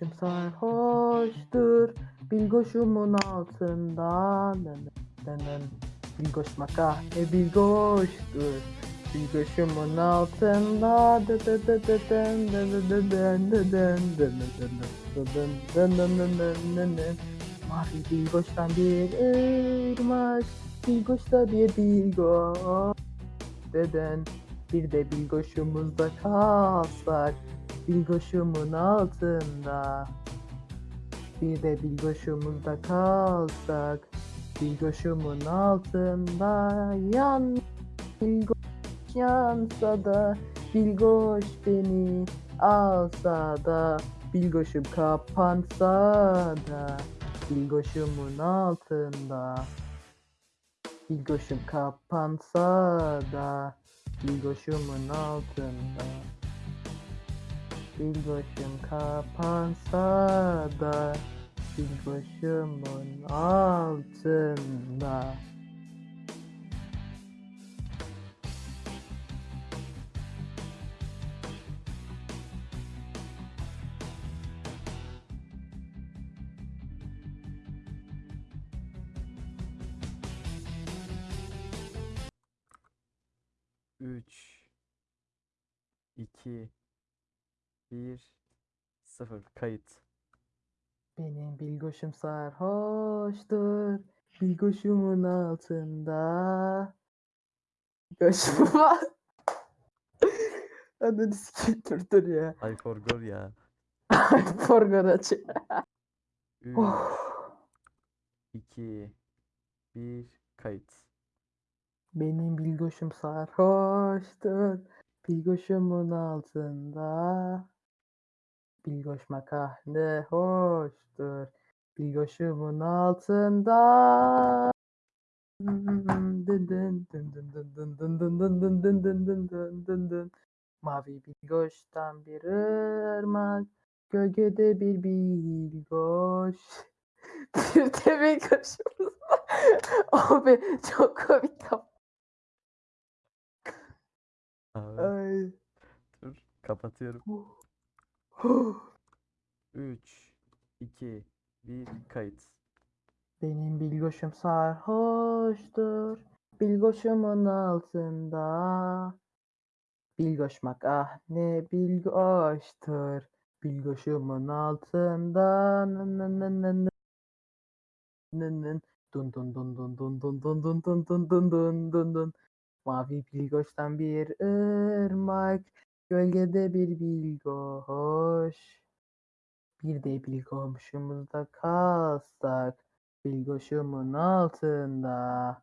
Başım sarhoştur Bilgoşumun altında Dının Bilgoş maka e bilgoştur Bilgoşumun altında dı Mavi bilgoçtan bir elmas, bilgoçta bir bilgoç. Deden bir de bilgoşumuzda kalsak, bilgoşumun altında. Bir de bilgoşumuzda kalsak, bilgoşumun altında yan. Bilgoş yansa da, bilgoş beni alsa da, bilgoşum kapansa da. Bilgoşumun altında. Bilgoşum kapansa da Bilgoşumun altında. Bilgoşum kapansa da Bilgoşumun altında 3 2 1 0 kayıt. Benim bilgoşum sarhoştur. Bilgoşumun altında. Bilgoşum var. Ananı sikeyim dur ya. I forgot ya. I forgot aç. 3 2 1 kayıt. Benim bilgoşum sarhoştur. Bilgoşumun altında. Bilgoş makarne hoştur. Bilgoşumun altında. Mavi bilgoştan bir ırmak. Gölgede bir bilgoş. bir de bilgoşumuz var. Abi çok komik Abi, Ay. dur. Kapatıyorum. Üç, iki, bir, kayıt. Benim bilgoşum sarhoştur. Bilgoşumun altında. Bilgoşmak ah ne bilgoştur. Bilgoşumun altında. Nın nın nın nın. Nın nın. Dun dun dun dun dun dun dun dun dun dun dun dun dun dun. Mavi bilgoştan bir ırmak. Gölgede bir bilgoş. Bir de bilgoşumuzda kalsak. Bilgoşumun altında.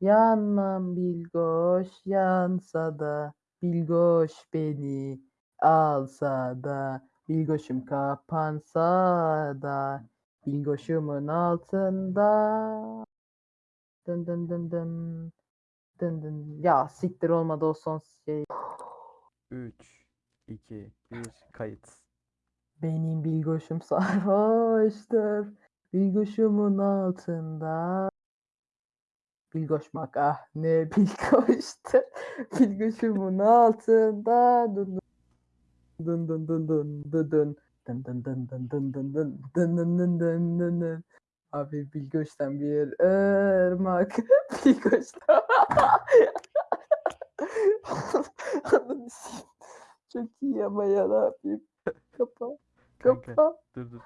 Yanmam bilgoş yansa da bilgoş beni alsa da bilgoşum kapansa da bilgoşumun altında. Dın dın dın dın. Dın dın. Ya siktir olmadı o son şey. Üç, iki, bir, kayıt. Benim bilgoşum sarhoştur. Bilgoşumun altında. Bilgoşmak ah ne bilgoştur. Bilgoşumun altında. Dın dın dın dın dın dın. Dın dın dın dın dın dın dın dın dın dın dın dın dın. Abi Bilgoş'tan bir ırmak. Bilgoş'tan. Ananı sikeyim. Çok iyi ama ya ne yapayım. Kapa. Kanka, Kapa. dur dur.